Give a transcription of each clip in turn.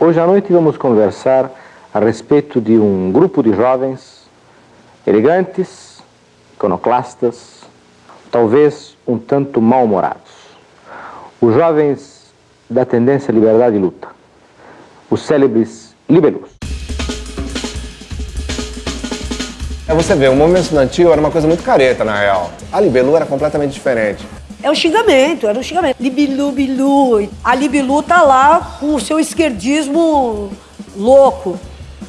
Hoje à noite vamos conversar a respeito de um grupo de jovens elegantes, iconoclastas, talvez um tanto mal-humorados. Os jovens da tendência liberdade e luta, os célebres libelus. É, você vê, o movimento estudantil era uma coisa muito careta, na real. A Libelu era completamente diferente. É um xingamento, era um xingamento. Libilu, bilu. A Libilu tá lá com o seu esquerdismo louco.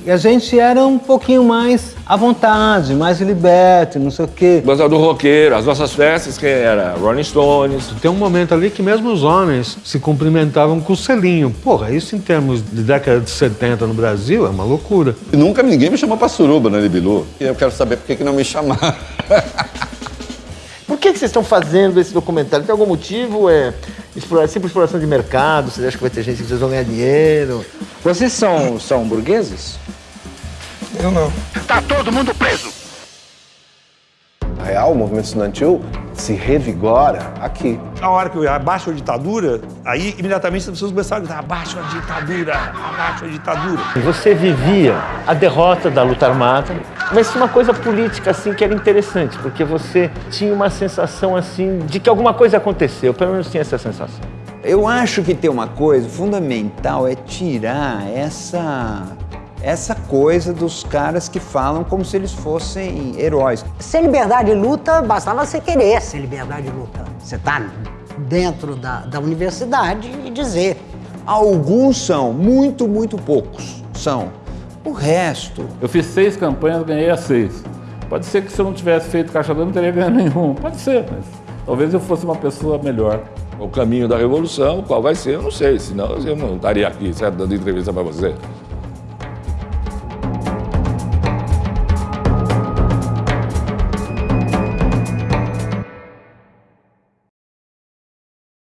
E a gente era um pouquinho mais à vontade, mais liberto, não sei o quê. Gostava do roqueiro, as nossas festas que era Rolling Stones. Tem um momento ali que mesmo os homens se cumprimentavam com o selinho. Porra, isso em termos de década de 70 no Brasil é uma loucura. E nunca ninguém me chamou pra suruba, né, Libilu? E eu quero saber por que, que não me chamaram. Que, que vocês estão fazendo esse documentário? Tem algum motivo? É explorar, sempre exploração de mercado? Vocês acham que vai ter gente que vocês vão ganhar dinheiro? Vocês são, são burgueses? Eu não. Tá todo mundo preso! Na real, o movimento estudantil se revigora aqui. A hora que abaixa a ditadura, aí imediatamente as pessoas começaram a gritar abaixo a ditadura, abaixo a ditadura. Você vivia a derrota da luta armada, mas tinha uma coisa política assim que era interessante, porque você tinha uma sensação assim de que alguma coisa aconteceu, pelo menos tinha essa sensação. Eu acho que tem uma coisa fundamental é tirar essa essa coisa dos caras que falam como se eles fossem heróis. Ser liberdade luta, bastava você querer ser liberdade luta. Você tá dentro da, da universidade e dizer. Alguns são, muito, muito poucos são. O resto... Eu fiz seis campanhas, ganhei as seis. Pode ser que se eu não tivesse feito caixa d'água, não teria ganho nenhum. Pode ser, mas talvez eu fosse uma pessoa melhor. O caminho da revolução, qual vai ser, eu não sei. Senão eu não estaria aqui, certo, dando entrevista para você.